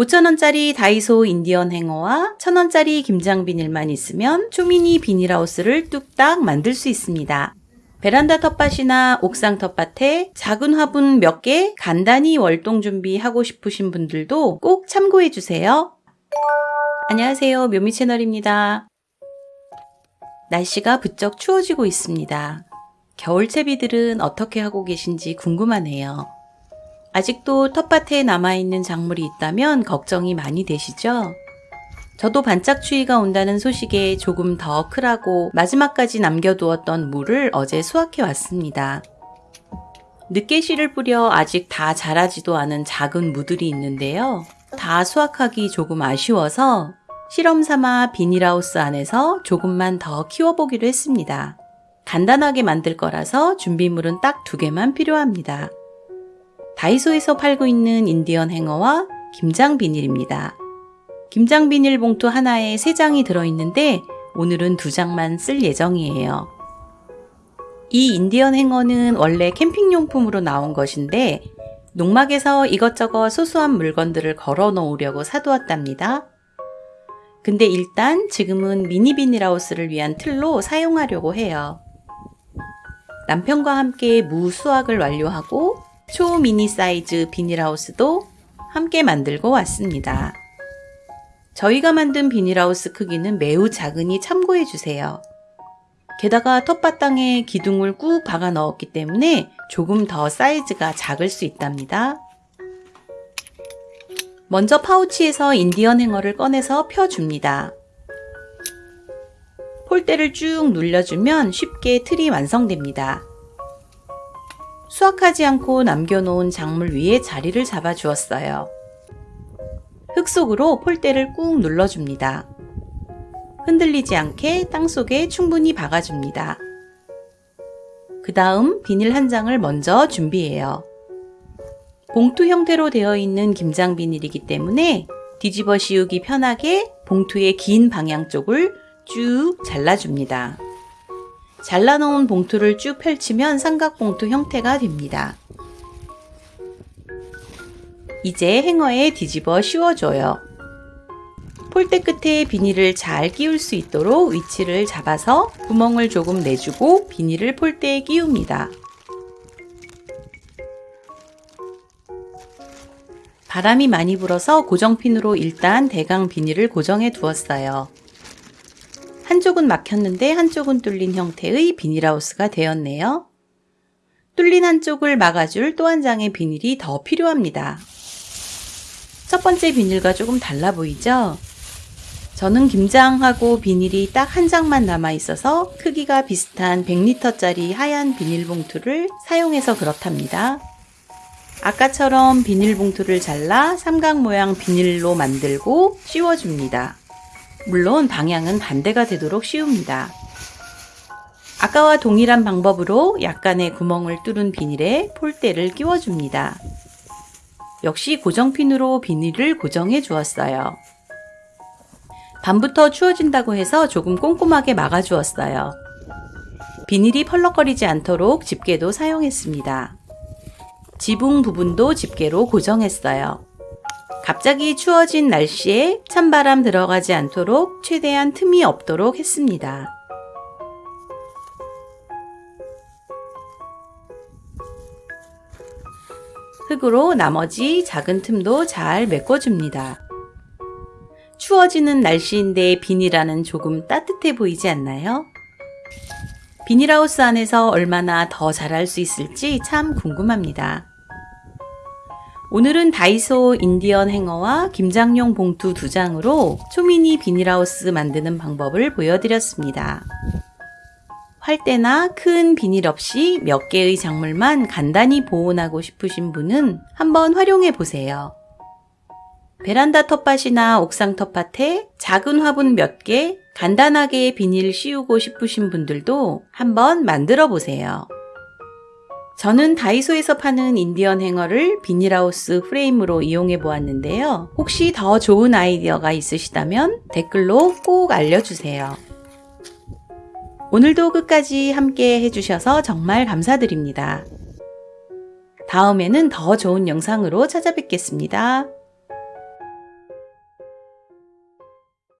5,000원짜리 다이소 인디언 행어와 1,000원짜리 김장 비닐만 있으면 초미니 비닐하우스를 뚝딱 만들 수 있습니다. 베란다 텃밭이나 옥상 텃밭에 작은 화분 몇 개 간단히 월동 준비하고 싶으신 분들도 꼭 참고해 주세요. 안녕하세요. 묘미 채널입니다. 날씨가 부쩍 추워지고 있습니다. 겨울 채비들은 어떻게 하고 계신지 궁금하네요. 아직도 텃밭에 남아있는 작물이 있다면 걱정이 많이 되시죠? 저도 반짝 추위가 온다는 소식에 조금 더 크라고 마지막까지 남겨두었던 물을 어제 수확해 왔습니다. 늦게 씨를 뿌려 아직 다 자라지도 않은 작은 무들이 있는데요. 다 수확하기 조금 아쉬워서 실험 삼아 비닐하우스 안에서 조금만 더 키워보기로 했습니다. 간단하게 만들 거라서 준비물은 딱 두 개만 필요합니다. 다이소에서 팔고 있는 인디언 행어와 김장 비닐입니다. 김장 비닐 봉투 하나에 3장이 들어있는데 오늘은 2장만 쓸 예정이에요. 이 인디언 행어는 원래 캠핑용품으로 나온 것인데 농막에서 이것저것 소소한 물건들을 걸어 놓으려고 사두었답니다. 근데 일단 지금은 미니 비닐하우스를 위한 틀로 사용하려고 해요. 남편과 함께 무 수확을 완료하고 초미니 사이즈 비닐하우스도 함께 만들고 왔습니다. 저희가 만든 비닐하우스 크기는 매우 작으니 참고해 주세요. 게다가 텃밭 땅에 기둥을 꾹 박아 넣었기 때문에 조금 더 사이즈가 작을 수 있답니다. 먼저 파우치에서 인디언 행어를 꺼내서 펴줍니다. 폴대를 쭉 눌려주면 쉽게 틀이 완성됩니다. 수확하지 않고 남겨놓은 작물 위에 자리를 잡아 주었어요. 흙 속으로 폴대를 꾹 눌러줍니다. 흔들리지 않게 땅속에 충분히 박아줍니다. 그 다음 비닐 한 장을 먼저 준비해요. 봉투 형태로 되어 있는 김장 비닐이기 때문에 뒤집어 씌우기 편하게 봉투의 긴 방향 쪽을 쭉 잘라줍니다. 잘라놓은 봉투를 쭉 펼치면 삼각봉투 형태가 됩니다. 이제 행어에 뒤집어 씌워줘요. 폴대 끝에 비닐을 잘 끼울 수 있도록 위치를 잡아서 구멍을 조금 내주고 비닐을 폴대에 끼웁니다. 바람이 많이 불어서 고정핀으로 일단 대강 비닐을 고정해 두었어요. 한쪽은 막혔는데 한쪽은 뚫린 형태의 비닐하우스가 되었네요. 뚫린 한쪽을 막아줄 또 한 장의 비닐이 더 필요합니다. 첫 번째 비닐과 조금 달라 보이죠? 저는 김장하고 비닐이 딱 한 장만 남아 있어서 크기가 비슷한 100리터짜리 하얀 비닐봉투를 사용해서 그렇답니다. 아까처럼 비닐봉투를 잘라 삼각 모양 비닐로 만들고 씌워줍니다. 물론 방향은 반대가 되도록 씌웁니다. 아까와 동일한 방법으로 약간의 구멍을 뚫은 비닐에 폴대를 끼워줍니다. 역시 고정핀으로 비닐을 고정해 주었어요. 밤부터 추워진다고 해서 조금 꼼꼼하게 막아 주었어요. 비닐이 펄럭거리지 않도록 집게도 사용했습니다. 지붕 부분도 집게로 고정했어요. 갑자기 추워진 날씨에 찬바람 들어가지 않도록 최대한 틈이 없도록 했습니다. 흙으로 나머지 작은 틈도 잘 메꿔줍니다. 추워지는 날씨인데 비닐하는 조금 따뜻해 보이지 않나요? 비닐하우스 안에서 얼마나 더 자랄 수 있을지 참 궁금합니다. 오늘은 다이소 인디언 행어와 김장용 봉투 두 장으로 초미니 비닐하우스 만드는 방법을 보여드렸습니다. 활대나 큰 비닐 없이 몇 개의 작물만 간단히 보온하고 싶으신 분은 한번 활용해 보세요. 베란다 텃밭이나 옥상 텃밭에 작은 화분 몇 개 간단하게 비닐 씌우고 싶으신 분들도 한번 만들어 보세요. 저는 다이소에서 파는 인디언 행어를 비닐하우스 프레임으로 이용해 보았는데요. 혹시 더 좋은 아이디어가 있으시다면 댓글로 꼭 알려주세요. 오늘도 끝까지 함께 해주셔서 정말 감사드립니다. 다음에는 더 좋은 영상으로 찾아뵙겠습니다.